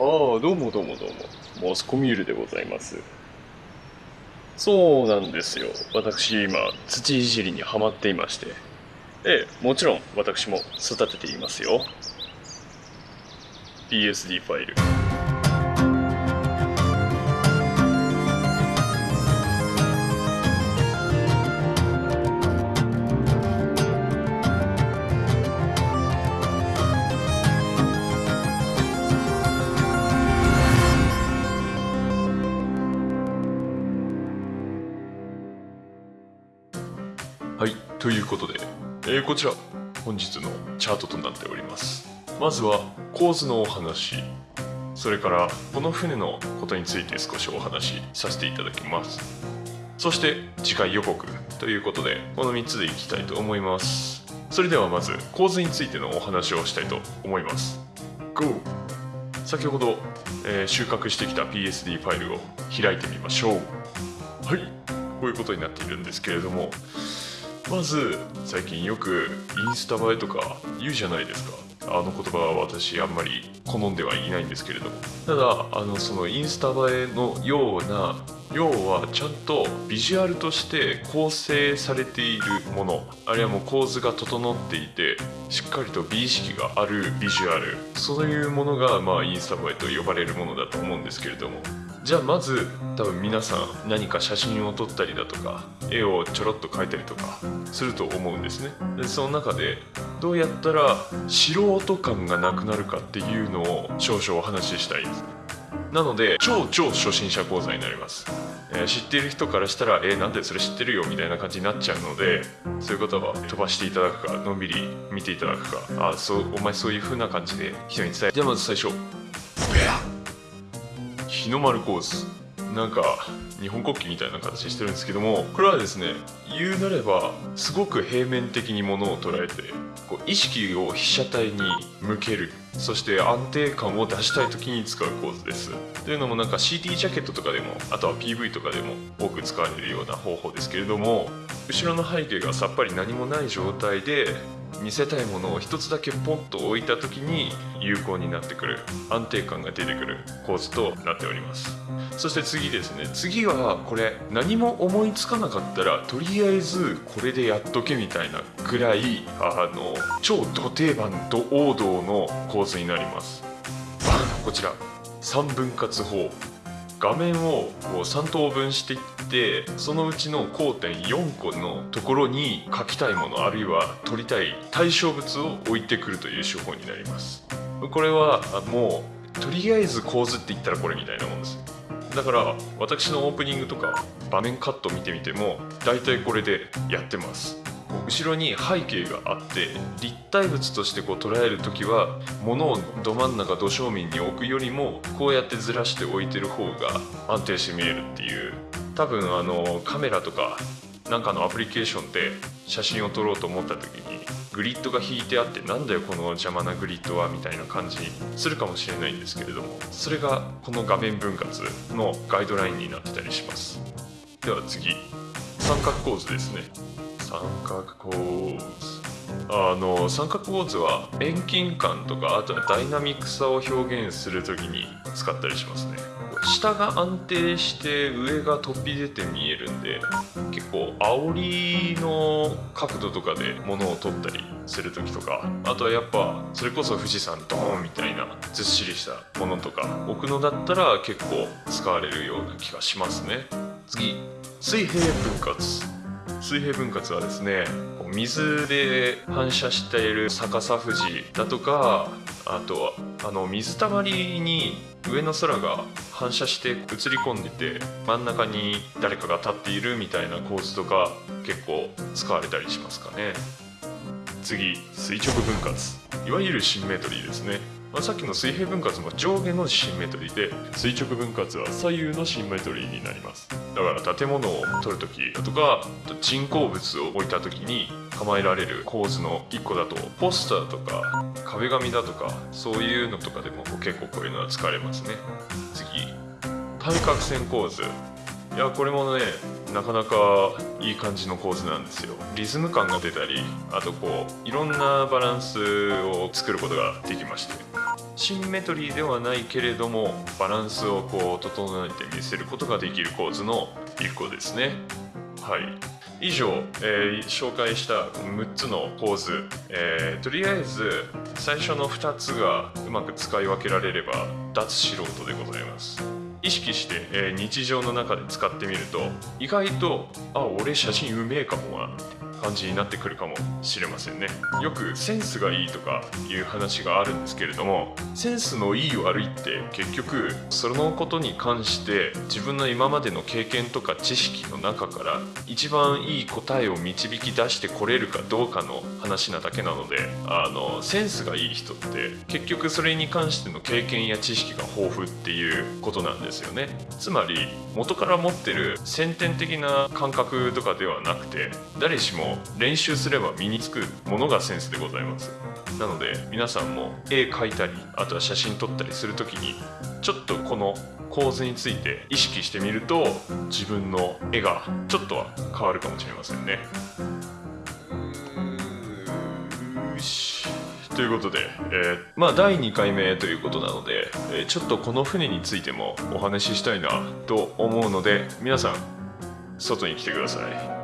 ああ、どうもどうもどうも。モスコミュールでございます。そうなんですよ。私今、土いじりにはまっていまして。ええ、もちろん私も育てていますよ。PSD ファイル。はい、ということで、えーこちら本日のチャートとなっております。まずは構図のお話、それからこの船のことについて少しお話しさせていただきます。そして次回予告ということで、この3つでいきたいと思います。それではまず構図についてのお話をしたいと思います。GO! 先ほど、えー収穫してきた PSD ファイルを開いてみましょう。はい、こういうことになっているんですけれども、まず最近よくインスタ映えとか言うじゃないですか。あの言葉は私あんまり好んではいないんですけれども。ただあのそのインスタ映えのような要はちゃんとビジュアルとして構成されているもの。あるいはもう構図が整っていてしっかりと美意識があるビジュアル。そういうものがまあインスタ映えと呼ばれるものだと思うんですけれども。じゃあまず多分皆さん何か写真を撮ったりだとか絵をちょろっと描いたりとかすると思うんですね。でその中でどうやったら素人感がなくなるかっていうのを少々お話ししたいです。なので超超初心者講座になります、えー知っている人からしたら「えーなんでそれ知ってるよ」みたいな感じになっちゃうのでそういう方は飛ばしていただくかのんびり見ていただくかあそうお前そういう風な感じで人に伝えじゃあまず最初日の丸コース。なんか日本国旗みたいな形してるんですけどもこれはですね言うなればすごく平面的にものを捉えてこう意識を被写体に向ける。そして安定感を出したい時に使う構図です。というのもなんか CD ジャケットとかでもあとは PV とかでも多く使われるような方法ですけれども後ろの背景がさっぱり何もない状態で見せたいものを一つだけポンと置いた時に有効になってくる。安定感が出てくる構図となっております。そして次ですね。次はこれ何も思いつかなかったらとりあえずこれでやっとけみたいなぐらいあの超ド定番ド王道の構図になります。こちら。3分割法。画面をこう3等分していってそのうちの交点4個のところに描きたいものあるいは撮りたい対象物を置いてくるという手法になります。これはもうとりあえず構図って言ったらこれみたいなもんです。だから私のオープニングとか場面カット見てみても大体これでやってます。後ろに背景があって立体物としてこう捉える時は物をど真ん中ど正面に置くよりもこうやってずらして置いてる方が安定して見えるっていう。多分あのカメラとかなんかのアプリケーションで写真を撮ろうと思った時にグリッドが引いてあってなんだよこの邪魔なグリッドはみたいな感じにするかもしれないんですけれどもそれがこの画面分割のガイドラインになってたりします。では次。三角構図ですね。三角構図。あの三角構図は遠近感とかあとはダイナミックさを表現する時に使ったりしますね。下が安定して上が飛び出て見えるんで結構煽りの角度とかで物を撮ったりする時とかあとはやっぱそれこそ富士山ドーンみたいなずっしりしたものとか置くのだったら結構使われるような気がしますね。次水平分割。水平分割はですね水で反射している逆さ富士だとかあとはあの水たまりに上の空が反射して映り込んでて真ん中に誰かが立っているみたいな構図とか結構使われたりしますかね。次垂直分割。いわゆるシンメトリーですね。まあさっきの水平分割も上下のシンメトリーで垂直分割は左右のシンメトリーになります。だから建物を撮るときだとか人工物を置いたときに構えられる構図の1個だとポスターとか壁紙だとかそういうのとかでも結構こういうのは使われますね。次対角線構図。いやこれもねなかなかいい感じの構図なんですよ。リズム感が出たりあとこういろんなバランスを作ることができまして。シンメトリーではないけれどもバランスをこう整えて見せることができる構図のリフコですね。はい。以上、えー紹介した6つの構図、えーとりあえず最初の2つがうまく使い分けられれば脱素人でございます。意識して、えー日常の中で使ってみると意外とあ俺写真うめえかもな感じになってくるかもしれませんね。よくセンスがいいとかいう話があるんですけれどもセンスのいい悪いって結局そのことに関して自分の今までの経験とか知識の中から一番いい答えを導き出してこれるかどうかの話なだけなのであのセンスがいい人って結局それに関しての経験や知識が豊富っていうことなんですよね。つまり元から持ってる先天的な感覚とかではなくて誰しも練習すれば身につくものがセンスでございます。なので皆さんも絵描いたりあとは写真撮ったりする時にちょっとこの構図について意識してみると自分の絵がちょっとは変わるかもしれませんね。ということで、えーまあ第2回目ということなので、えーちょっとこの船についてもお話ししたいなと思うので皆さん外に来てください。